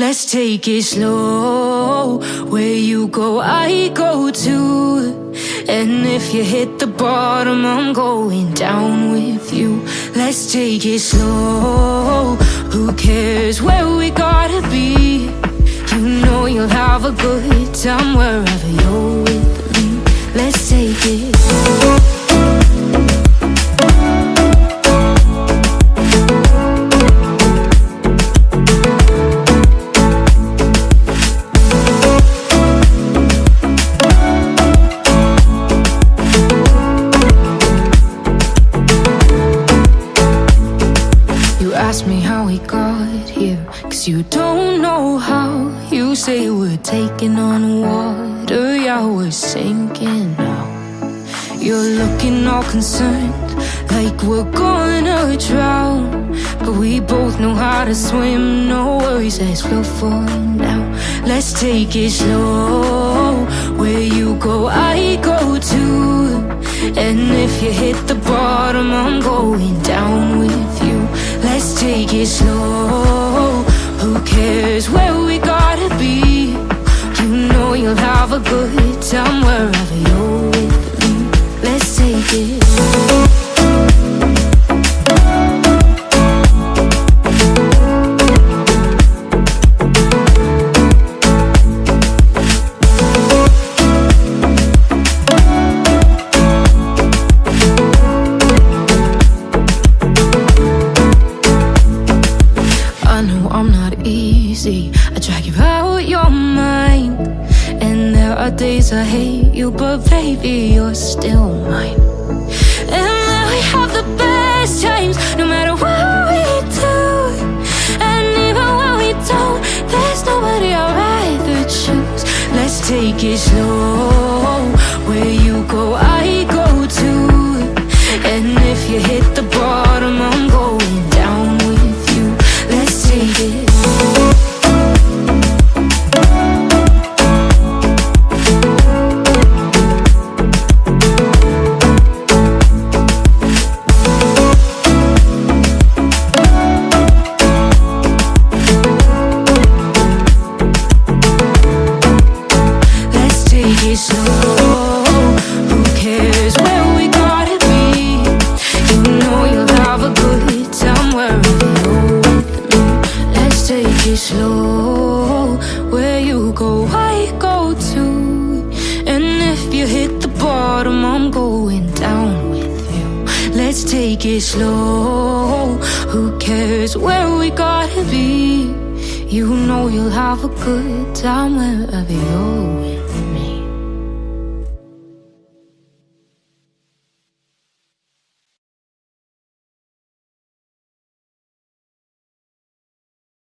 Let's take it slow. Where you go, I go too. And if you hit the bottom, I'm going down with you. Let's take it slow. Who cares where we gotta be? You know you'll have a good time wherever you're ask me how we got here. Cause you don't know how You say we're taking on water. Yeah, we're sinking now. You're looking all concerned Like we're gonna drown. But we both know how to swim No worries as we'll fall now. Let's take it slow. Where you go, I go too. And if you hit the bottom I'm going down with you Let's take it slow. Who cares where we gotta be? You know you'll have a good time wherever you're. With me Let's take it I know I'm not easy. I drag you out your mind. And there are days I hate you, but baby, you're still mine. And then we have the best times, no matter what we do. And even when we don't, there's nobody I'd rather choose. Let's take it slow. Let's It slow. Where you go, I go too. And if you hit the bottom, I'm going down with you. Let's take it slow. Who cares where we gotta be? You know you'll have a good time wherever you're